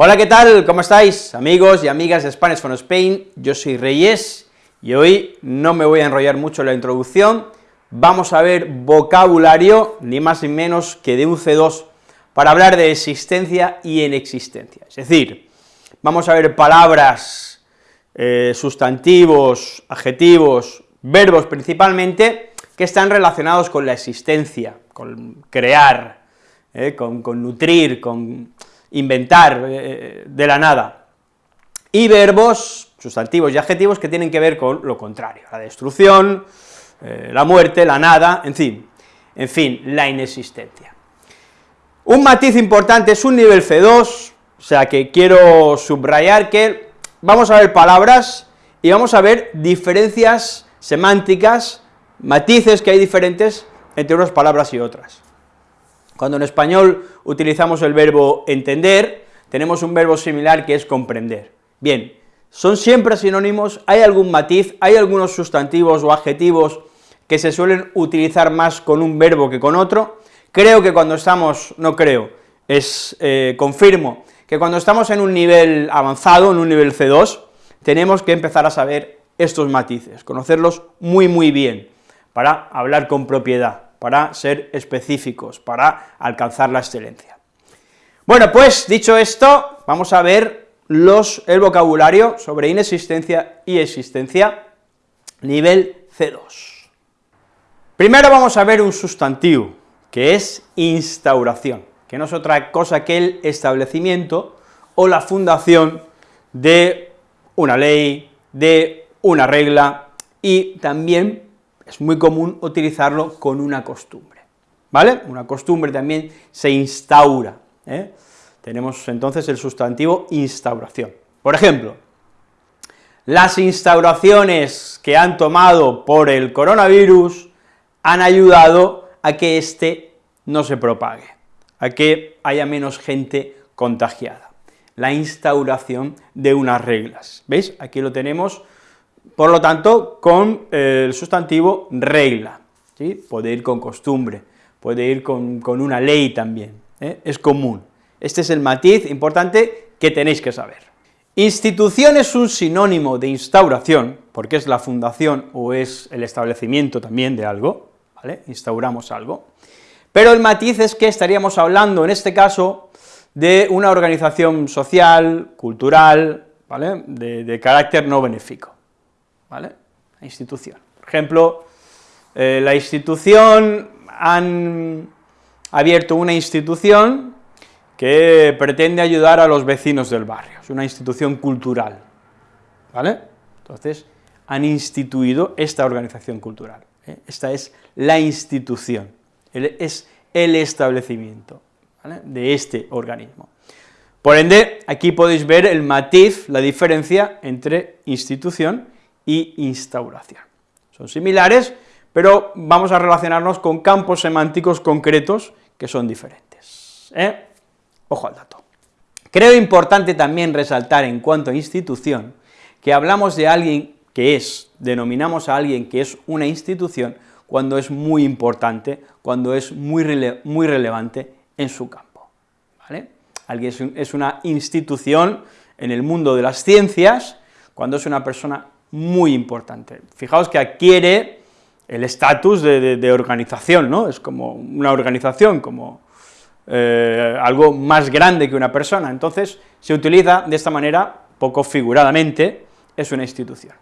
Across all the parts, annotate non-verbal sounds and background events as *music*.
Hola, ¿qué tal? ¿Cómo estáis? Amigos y amigas de Spanish from Spain, yo soy Reyes, y hoy no me voy a enrollar mucho en la introducción, vamos a ver vocabulario, ni más ni menos que de un C2, para hablar de existencia y inexistencia, es decir, vamos a ver palabras, eh, sustantivos, adjetivos, verbos principalmente, que están relacionados con la existencia, con crear, eh, con, con nutrir, con inventar eh, de la nada, y verbos, sustantivos y adjetivos que tienen que ver con lo contrario, la destrucción, eh, la muerte, la nada, en fin, en fin, la inexistencia. Un matiz importante es un nivel C2, o sea que quiero subrayar que vamos a ver palabras y vamos a ver diferencias semánticas, matices que hay diferentes entre unas palabras y otras. Cuando en español utilizamos el verbo entender, tenemos un verbo similar que es comprender. Bien, son siempre sinónimos, hay algún matiz, hay algunos sustantivos o adjetivos que se suelen utilizar más con un verbo que con otro, creo que cuando estamos, no creo, es, eh, confirmo, que cuando estamos en un nivel avanzado, en un nivel C2, tenemos que empezar a saber estos matices, conocerlos muy muy bien, para hablar con propiedad para ser específicos, para alcanzar la excelencia. Bueno, pues, dicho esto, vamos a ver los, el vocabulario sobre inexistencia y existencia, nivel C2. Primero vamos a ver un sustantivo, que es instauración, que no es otra cosa que el establecimiento o la fundación de una ley, de una regla, y también es muy común utilizarlo con una costumbre, ¿vale? Una costumbre también se instaura, ¿eh? Tenemos entonces el sustantivo instauración. Por ejemplo, las instauraciones que han tomado por el coronavirus han ayudado a que éste no se propague, a que haya menos gente contagiada. La instauración de unas reglas, ¿veis? Aquí lo tenemos por lo tanto, con eh, el sustantivo regla, ¿sí? puede ir con costumbre, puede ir con, una ley también, ¿eh? es común. Este es el matiz importante que tenéis que saber. Institución es un sinónimo de instauración, porque es la fundación o es el establecimiento también de algo, instauramos algo, pero el matiz es que estaríamos hablando, en este caso, de una organización social, cultural, ¿vale?, de carácter no benéfico. ¿Vale? La institución. Por ejemplo, eh, la institución, han abierto una institución que pretende ayudar a los vecinos del barrio, es una institución cultural, ¿vale? Entonces, han instituido esta organización cultural, ¿eh? esta es la institución, es el establecimiento de este organismo. Por ende, aquí podéis ver el matiz, la diferencia entre institución y instauración. Son similares, pero vamos a relacionarnos con campos semánticos concretos que son diferentes. ¿eh? Ojo al dato. Creo importante también resaltar en cuanto a institución, que hablamos de alguien que es, denominamos a alguien que es una institución cuando es muy importante, cuando es muy, muy relevante en su campo. Alguien es una institución en el mundo de las ciencias, cuando es una persona muy importante. Fijaos que adquiere el estatus de, organización, ¿no? Es como una organización, como eh, algo más grande que una persona, entonces se utiliza de esta manera, poco figuradamente, es una institución.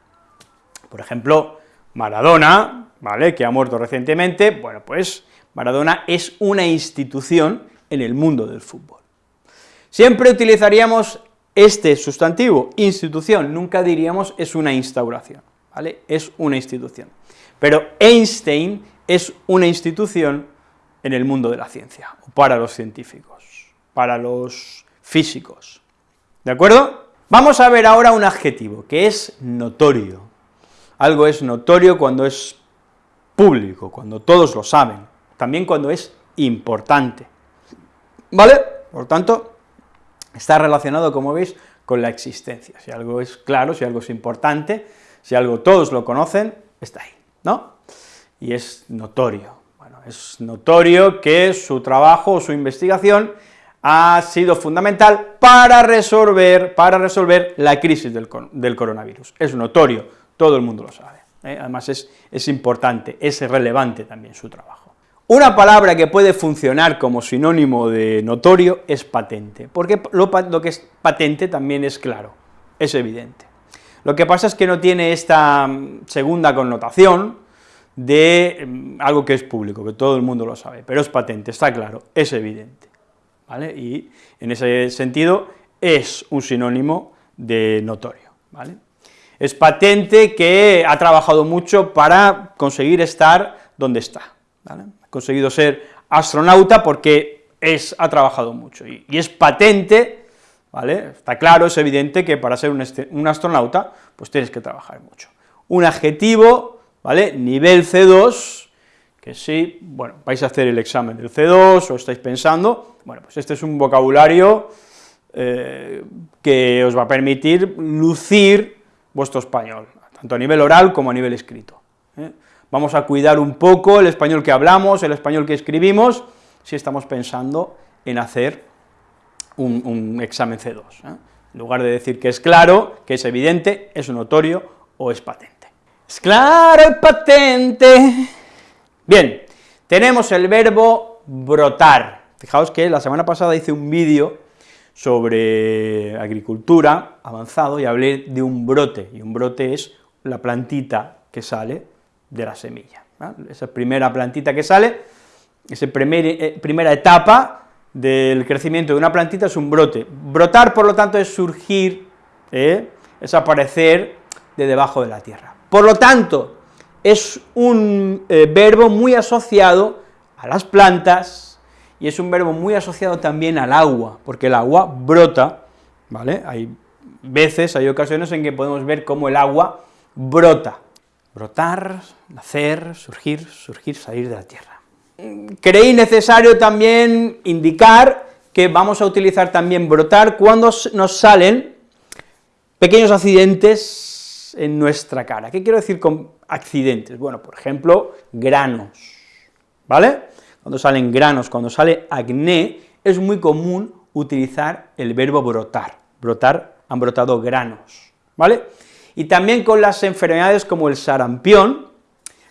Por ejemplo, Maradona, ¿vale?, que ha muerto recientemente, bueno, pues Maradona es una institución en el mundo del fútbol. Siempre utilizaríamos este sustantivo, institución, nunca diríamos es una instauración, ¿vale? Es una institución. Pero Einstein es una institución en el mundo de la ciencia, para los científicos, para los físicos, ¿de acuerdo? Vamos a ver ahora un adjetivo, que es notorio. Algo es notorio cuando es público, cuando todos lo saben, también cuando es importante, ¿vale? Por tanto, está relacionado, como veis, con la existencia. Si algo es claro, si algo es importante, si algo todos lo conocen, está ahí, ¿no? Y es notorio. Bueno, es notorio que su trabajo o su investigación ha sido fundamental para resolver, para resolver la crisis del, coronavirus. Es notorio, todo el mundo lo sabe. ¿eh? Además es, es importante, es relevante también su trabajo. Una palabra que puede funcionar como sinónimo de notorio es patente, porque lo, que es patente también es claro, es evidente. Lo que pasa es que no tiene esta mm, segunda connotación de mm, algo que es público, que todo el mundo lo sabe, pero es patente, está claro, es evidente. ¿vale? Y en ese sentido es un sinónimo de notorio, ¿vale? Es patente que ha trabajado mucho para conseguir estar donde está, ¿vale? Conseguido ser astronauta porque es, ha trabajado mucho, y, es patente, ¿vale? Está claro, es evidente que para ser un, un astronauta, pues tienes que trabajar mucho. Un adjetivo, ¿vale?, nivel C2, que si, bueno, vais a hacer el examen del C2 o estáis pensando, bueno, pues este es un vocabulario eh, que os va a permitir lucir vuestro español, tanto a nivel oral como a nivel escrito. ¿eh? Vamos a cuidar un poco el español que hablamos, el español que escribimos, si estamos pensando en hacer un, examen C2. ¿eh? En lugar de decir que es claro, que es evidente, es notorio o es patente. Es claro y patente Bien, tenemos el verbo brotar. Fijaos que la semana pasada hice un vídeo sobre agricultura avanzado y hablé de un brote, y un brote es la plantita que sale de la semilla. Esa primera plantita que sale, esa eh, primera etapa del crecimiento de una plantita es un brote. Brotar, por lo tanto, es surgir, ¿eh? es aparecer de debajo de la tierra. Por lo tanto, es un eh, verbo muy asociado a las plantas y es un verbo muy asociado también al agua, porque el agua brota, ¿vale? Hay veces, hay ocasiones en que podemos ver cómo el agua brota. Brotar, nacer, surgir, surgir, salir de la tierra. Creí necesario también indicar que vamos a utilizar también brotar cuando nos salen pequeños accidentes en nuestra cara. ¿Qué quiero decir con accidentes. Bueno, por ejemplo, granos, ¿vale? Cuando salen granos, cuando sale acné, es muy común utilizar el verbo brotar, brotar, han brotado granos, ¿vale? Y también con las enfermedades como el sarampión,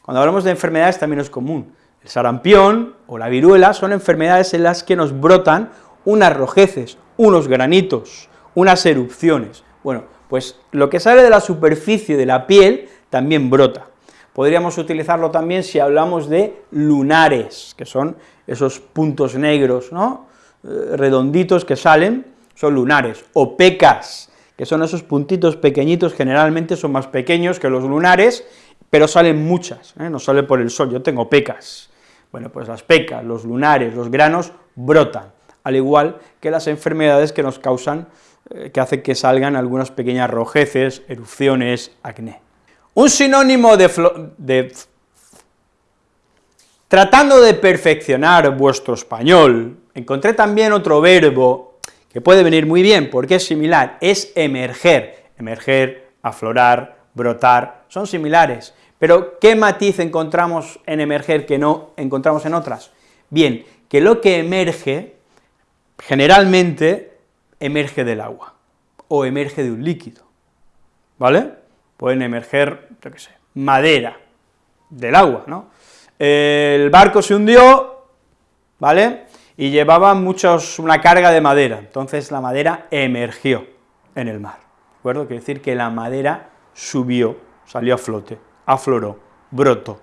cuando hablamos de enfermedades también es común, el sarampión o la viruela son enfermedades en las que nos brotan unas rojeces, unos granitos, unas erupciones. Bueno, pues lo que sale de la superficie de la piel también brota. Podríamos utilizarlo también si hablamos de lunares, que son esos puntos negros, ¿no?, eh, redonditos que salen, son lunares, o pecas, que son esos puntitos pequeñitos, generalmente son más pequeños que los lunares, pero salen muchas, ¿eh? no sale por el sol, yo tengo pecas. Bueno, pues las pecas, los lunares, los granos brotan, al igual que las enfermedades que nos causan, eh, que hacen que salgan algunas pequeñas rojeces, erupciones, acné. Un sinónimo de, Tratando de perfeccionar vuestro español, encontré también otro verbo que puede venir muy bien, porque es similar, es emerger, emerger, aflorar, brotar, son similares, pero ¿qué matiz encontramos en emerger que no encontramos en otras? Bien, que lo que emerge, generalmente, emerge del agua, o emerge de un líquido, ¿vale? pueden emerger, yo qué sé, madera del agua, ¿no? El barco se hundió, ¿vale?, y llevaba muchos, una carga de madera, entonces la madera emergió en el mar, ¿de acuerdo? Quiere decir que la madera subió, salió a flote, afloró, brotó,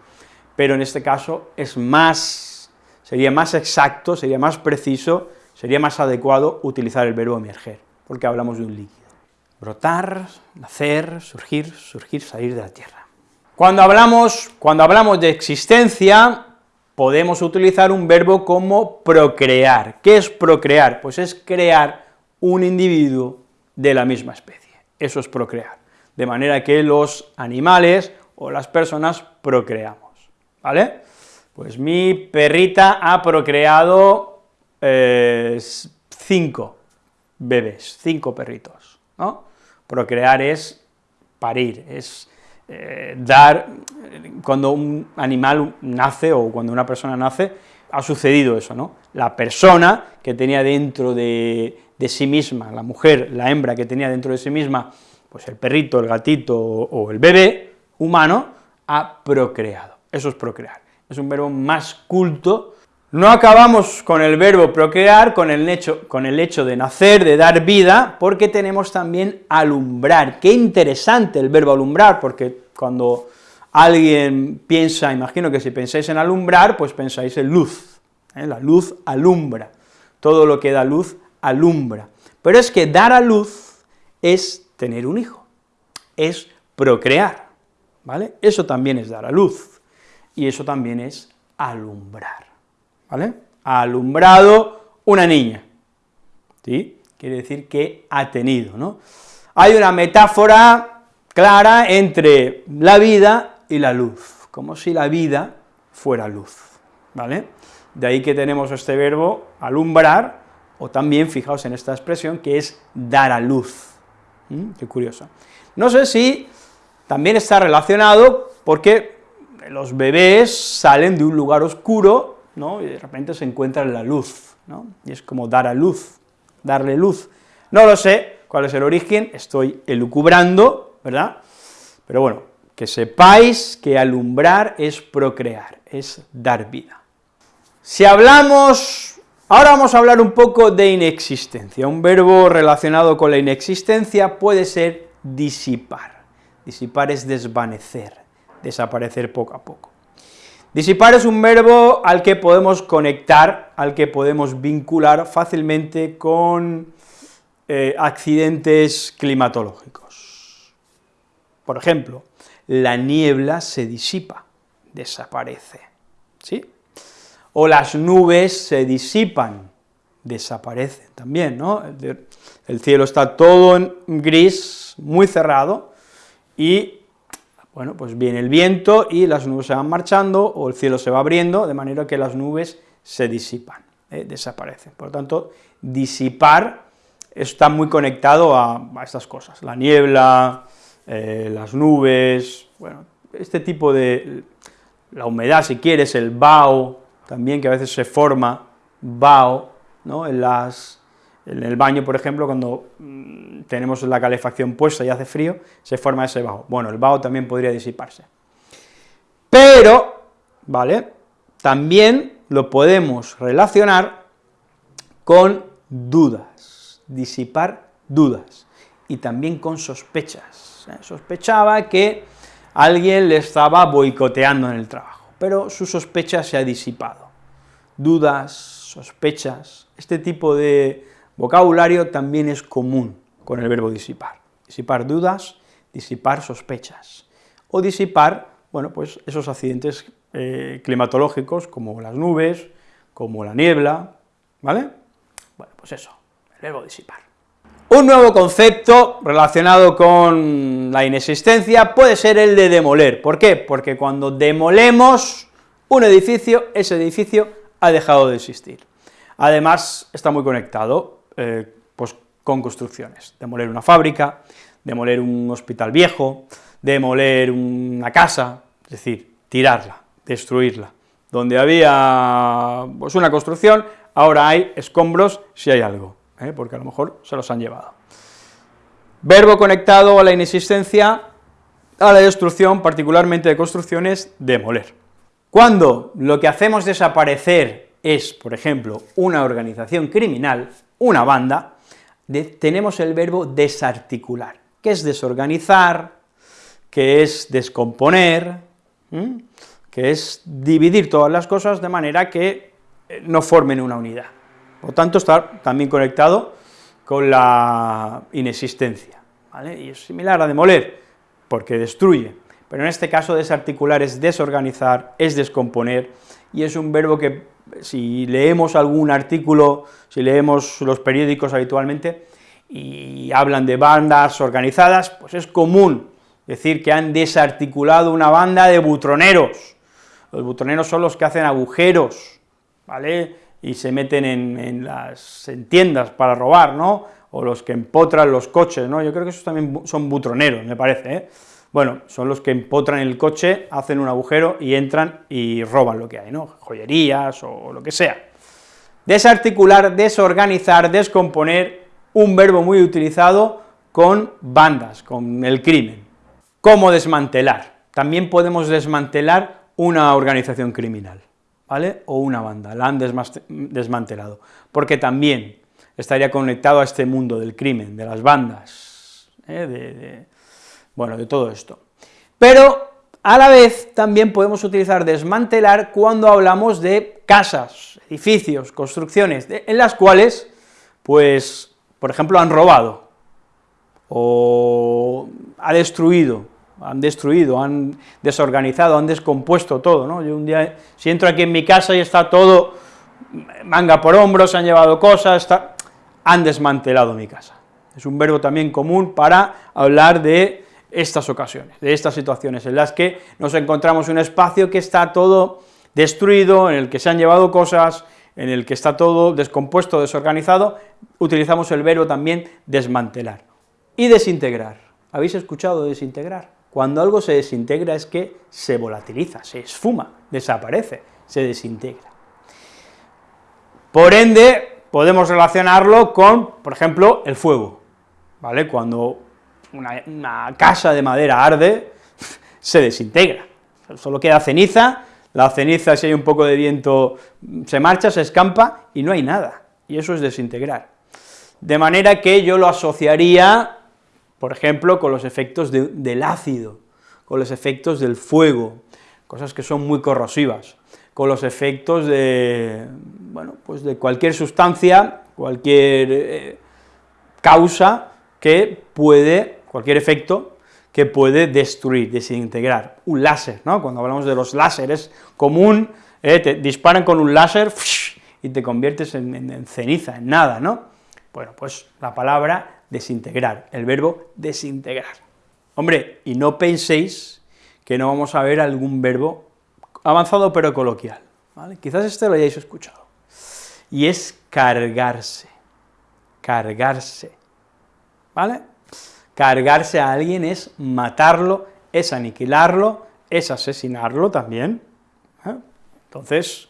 pero en este caso es más, sería más exacto, sería más preciso, sería más adecuado utilizar el verbo emerger, porque hablamos de un líquido brotar, nacer, surgir, surgir, salir de la tierra. Cuando hablamos, cuando hablamos de existencia, podemos utilizar un verbo como procrear. ¿Qué es procrear? Pues es crear un individuo de la misma especie, eso es procrear, de manera que los animales o las personas procreamos, ¿vale? Pues mi perrita ha procreado eh, cinco bebés, cinco perritos. Procrear es parir, es eh, dar, cuando un animal nace o cuando una persona nace, ha sucedido eso, ¿no? La persona que tenía dentro de, de sí misma, la mujer, la hembra que tenía dentro de sí misma, pues el perrito, el gatito o, el bebé humano, ha procreado. Eso es procrear. Es un verbo más culto. No acabamos con el verbo procrear, con el, hecho, con el hecho de nacer, de dar vida, porque tenemos también alumbrar. Qué interesante el verbo alumbrar, porque cuando alguien piensa, imagino que si pensáis en alumbrar, pues pensáis en luz, ¿eh? la luz alumbra, todo lo que da luz alumbra, pero es que dar a luz es tener un hijo, es procrear, ¿vale? Eso también es dar a luz, y eso también es alumbrar, ¿vale? Ha alumbrado una niña, ¿sí? Quiere decir que ha tenido, ¿no? Hay una metáfora clara entre la vida y la luz, como si la vida fuera luz, ¿vale? De ahí que tenemos este verbo alumbrar, o también, fijaos en esta expresión, que es dar a luz. Qué curioso. No sé si también está relacionado porque los bebés salen de un lugar oscuro, ¿no? y de repente se encuentran la luz, ¿no? y es como dar a luz, darle luz. No lo sé cuál es el origen, estoy elucubrando, ¿verdad? Pero bueno, que sepáis que alumbrar es procrear, es dar vida. Si hablamos Ahora vamos a hablar un poco de inexistencia. Un verbo relacionado con la inexistencia puede ser disipar. Disipar es desvanecer, desaparecer poco a poco. Disipar es un verbo al que podemos conectar, al que podemos vincular fácilmente con eh, accidentes climatológicos. Por ejemplo, la niebla se disipa, desaparece, ¿sí? o las nubes se disipan, desaparecen también, ¿no? El cielo está todo en gris, muy cerrado, y, bueno, pues viene el viento y las nubes se van marchando, o el cielo se va abriendo, de manera que las nubes se disipan, ¿eh? desaparecen. Por lo tanto, disipar está muy conectado a, estas cosas, la niebla, eh, las nubes, bueno, este tipo de, la humedad si quieres, el vaho, también que a veces se forma vaho, ¿no? en, las, en el baño, por ejemplo, cuando mm, tenemos la calefacción puesta y hace frío, se forma ese vaho. Bueno, el vaho también podría disiparse. Pero, ¿vale?, también lo podemos relacionar con dudas, disipar dudas, y también con sospechas. ¿eh? Sospechaba que alguien le estaba boicoteando en el trabajo pero su sospecha se ha disipado. Dudas, sospechas, este tipo de vocabulario también es común con el verbo disipar. Disipar dudas, disipar sospechas, o disipar, bueno, pues esos accidentes eh, climatológicos como las nubes, como la niebla, ¿vale? Bueno, pues eso, el verbo disipar. Un nuevo concepto relacionado con la inexistencia puede ser el de demoler. ¿Por qué? Porque cuando demolemos un edificio, ese edificio ha dejado de existir. Además, está muy conectado eh, pues, con construcciones, demoler una fábrica, demoler un hospital viejo, demoler una casa, es decir, tirarla, destruirla. Donde había pues, una construcción, ahora hay escombros si hay algo. ¿eh? porque a lo mejor se los han llevado. Verbo conectado a la inexistencia, a la destrucción, particularmente de construcciones, demoler. Cuando lo que hacemos desaparecer es, por ejemplo, una organización criminal, una banda, tenemos el verbo desarticular, que es desorganizar, que es descomponer, que es dividir todas las cosas de manera que eh, no formen una unidad. Por lo tanto, está también conectado con la inexistencia, ¿vale? Y es similar a demoler, porque destruye, pero en este caso desarticular es desorganizar, es descomponer, y es un verbo que si leemos algún artículo, si leemos los periódicos habitualmente, y hablan de bandas organizadas, pues es común decir que han desarticulado una banda de butroneros. Los butroneros son los que hacen agujeros, ¿vale?, y se meten en, las tiendas para robar, ¿no?, o los que empotran los coches, ¿no?, yo creo que esos también son butroneros, me parece, ¿eh? Bueno, son los que empotran el coche, hacen un agujero y entran y roban lo que hay, ¿no? Joyerías o lo que sea. Desarticular, desorganizar, descomponer, un verbo muy utilizado con bandas, con el crimen. ¿Cómo desmantelar? También podemos desmantelar una organización criminal, ¿vale? O una banda, la han desmantelado, porque también estaría conectado a este mundo del crimen, de las bandas, ¿eh? de, bueno, de todo esto. Pero a la vez también podemos utilizar desmantelar cuando hablamos de casas, edificios, construcciones, en las cuales, pues, por ejemplo, han robado, o ha destruido, han destruido, han desorganizado, han descompuesto todo, ¿no? Yo un día, si entro aquí en mi casa y está todo manga por hombros, han llevado cosas, han desmantelado mi casa. Es un verbo también común para hablar de estas ocasiones, de estas situaciones en las que nos encontramos un espacio que está todo destruido, en el que se han llevado cosas, en el que está todo descompuesto, desorganizado, utilizamos el verbo también desmantelar. Y desintegrar. ¿Habéis escuchado desintegrar? Cuando algo se desintegra es que se volatiliza, se esfuma, desaparece, se desintegra. Por ende, podemos relacionarlo con, por ejemplo, el fuego, ¿vale? Cuando una, casa de madera arde, *laughs* se desintegra, solo queda ceniza, la ceniza si hay un poco de viento se marcha, se escampa y no hay nada, y eso es desintegrar. De manera que yo lo asociaría, por ejemplo, con los efectos del ácido, con los efectos del fuego, cosas que son muy corrosivas, con los efectos de, bueno, pues de cualquier sustancia, cualquier eh, causa que puede cualquier efecto que puede destruir, desintegrar, un láser, ¿no? Cuando hablamos de los láseres, común, eh, te disparan con un láser y te conviertes en, ceniza, en nada, ¿no? Bueno, pues la palabra desintegrar, el verbo desintegrar. Hombre, y no penséis que no vamos a ver algún verbo avanzado pero coloquial, ¿vale? Quizás este lo hayáis escuchado, y es cargarse, cargarse, ¿vale? Cargarse a alguien es matarlo, es aniquilarlo, es asesinarlo también. ¿eh? Entonces,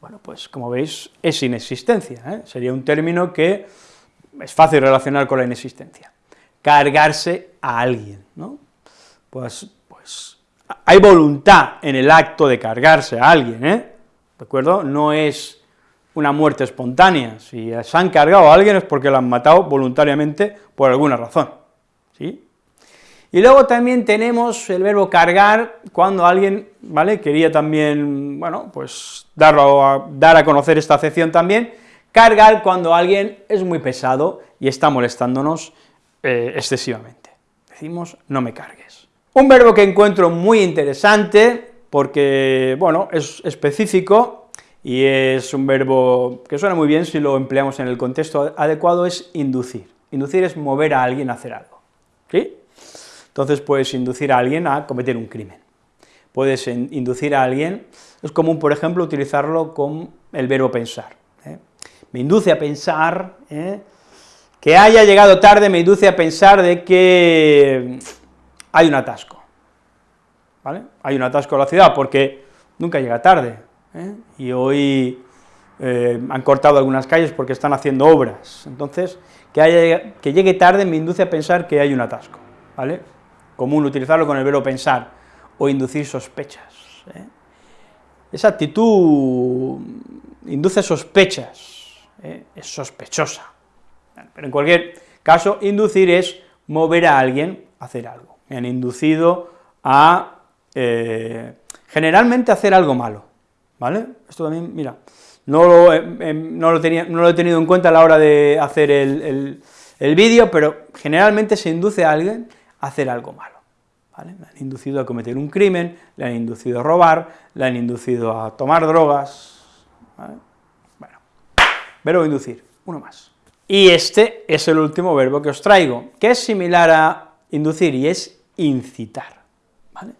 bueno, pues como veis, es inexistencia, ¿eh? sería un término que es fácil relacionar con la inexistencia. Cargarse a alguien, ¿no? Pues, pues hay voluntad en el acto de cargarse a alguien, ¿eh? ¿De acuerdo? No es una muerte espontánea, si se han cargado a alguien es porque lo han matado voluntariamente por alguna razón. Y luego también tenemos el verbo cargar, cuando alguien, ¿vale?, quería también, bueno, pues darlo a, dar a conocer esta acepción también, cargar cuando alguien es muy pesado y está molestándonos eh, excesivamente. Decimos, no me cargues. Un verbo que encuentro muy interesante, porque, bueno, es específico, y es un verbo que suena muy bien si lo empleamos en el contexto adecuado, es inducir. Inducir es mover a alguien a hacer algo. ¿Sí? Entonces puedes inducir a alguien a cometer un crimen. Puedes inducir a alguien, es común, por ejemplo, utilizarlo con el verbo pensar. ¿eh? Me induce a pensar, ¿eh? que haya llegado tarde me induce a pensar de que hay un atasco, ¿vale? Hay un atasco en la ciudad, porque nunca llega tarde, ¿eh? y hoy han cortado algunas calles porque están haciendo obras, entonces que, que llegue tarde me induce a pensar que hay un atasco, ¿vale? Común utilizarlo con el verbo pensar, o inducir sospechas. ¿eh? Esa actitud induce sospechas, ¿eh? es sospechosa. Pero en cualquier caso, inducir es mover a alguien a hacer algo. Me han inducido a, eh, generalmente, hacer algo malo, ¿vale? Esto también, mira, no lo, lo tenía, no lo, he tenido en cuenta a la hora de hacer el, el, vídeo, pero generalmente se induce a alguien a hacer algo malo. Le han inducido a cometer un crimen, le han inducido a robar, le han inducido a tomar drogas, ¿vale? Bueno, verbo inducir, uno más. Y este es el último verbo que os traigo, que es similar a inducir, y es incitar, ¿vale?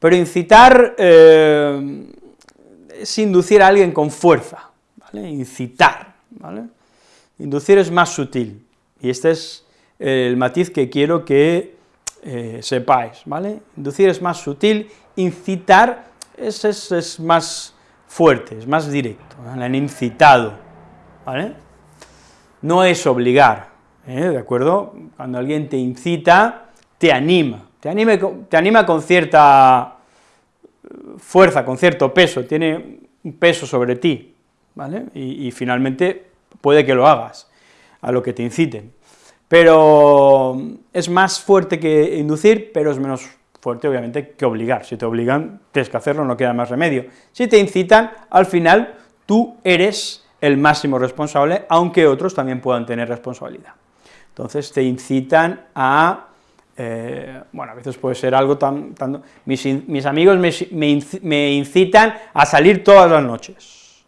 Pero incitar... Eh, es inducir a alguien con fuerza, ¿vale? incitar, ¿vale? Inducir es más sutil, y este es el matiz que quiero que eh, sepáis, ¿vale? Inducir es más sutil, incitar es, es, más fuerte, es más directo, le han incitado, ¿vale? No es obligar, ¿eh? ¿de acuerdo? Cuando alguien te incita, te anima, te anima con cierta fuerza, con cierto peso, tiene un peso sobre ti, ¿vale? Y, finalmente puede que lo hagas, a lo que te inciten. Pero es más fuerte que inducir, pero es menos fuerte, obviamente, que obligar. Si te obligan, tienes que hacerlo, no queda más remedio. Si te incitan, al final, tú eres el máximo responsable, aunque otros también puedan tener responsabilidad. Entonces te incitan a eh, bueno, a veces puede ser algo tan... mis, amigos me, incitan a salir todas las noches,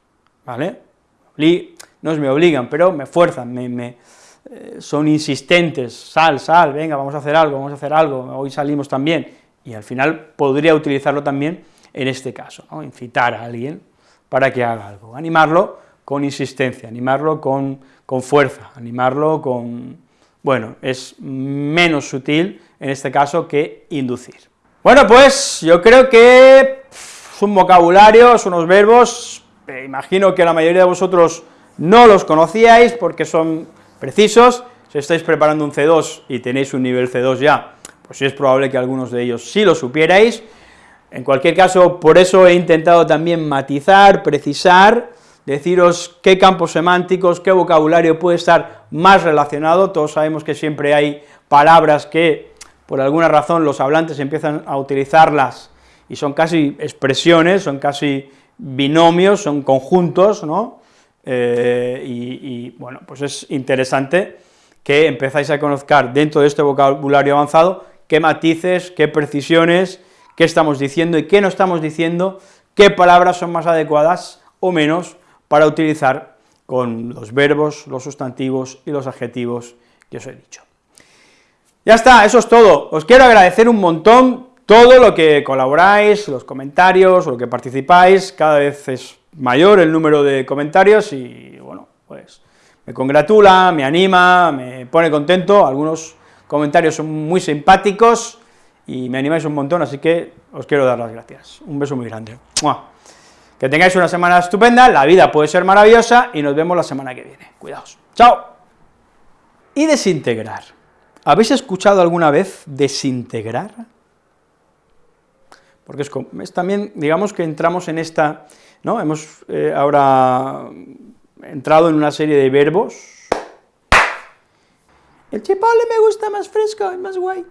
¿vale? No me obligan, pero me fuerzan, me, eh, son insistentes, sal, sal, venga, vamos a hacer algo, vamos a hacer algo, hoy salimos también, y al final podría utilizarlo también en este caso, ¿no? incitar a alguien para que haga algo, animarlo con insistencia, animarlo con, con fuerza, animarlo con bueno, es menos sutil en este caso que inducir. Bueno, pues yo creo que es un vocabulario, son unos verbos, imagino que la mayoría de vosotros no los conocíais porque son precisos, si estáis preparando un C2 y tenéis un nivel C2 ya, pues es probable que algunos de ellos sí lo supierais, en cualquier caso, por eso he intentado también matizar, precisar, deciros qué campos semánticos, qué vocabulario puede estar más relacionado, todos sabemos que siempre hay palabras que, por alguna razón, los hablantes empiezan a utilizarlas y son casi expresiones, son casi binomios, son conjuntos, ¿no?, eh, y, y, bueno, pues es interesante que empezáis a conocer dentro de este vocabulario avanzado qué matices, qué precisiones, qué estamos diciendo y qué no estamos diciendo, qué palabras son más adecuadas o menos para utilizar con los verbos, los sustantivos y los adjetivos que os he dicho. Ya está, eso es todo. Os quiero agradecer un montón todo lo que colaboráis, los comentarios, lo que participáis, cada vez es mayor el número de comentarios y, bueno, pues me congratula, me anima, me pone contento, algunos comentarios son muy simpáticos y me animáis un montón, así que os quiero dar las gracias. Un beso muy grande. Que tengáis una semana estupenda, la vida puede ser maravillosa y nos vemos la semana que viene. Cuidaos. ¡Chao! Y desintegrar. ¿Habéis escuchado alguna vez desintegrar? Porque es, también, digamos que entramos en esta, ¿no? Hemos eh, ahora entrado en una serie de verbos. El chipole me gusta más fresco, es más guay.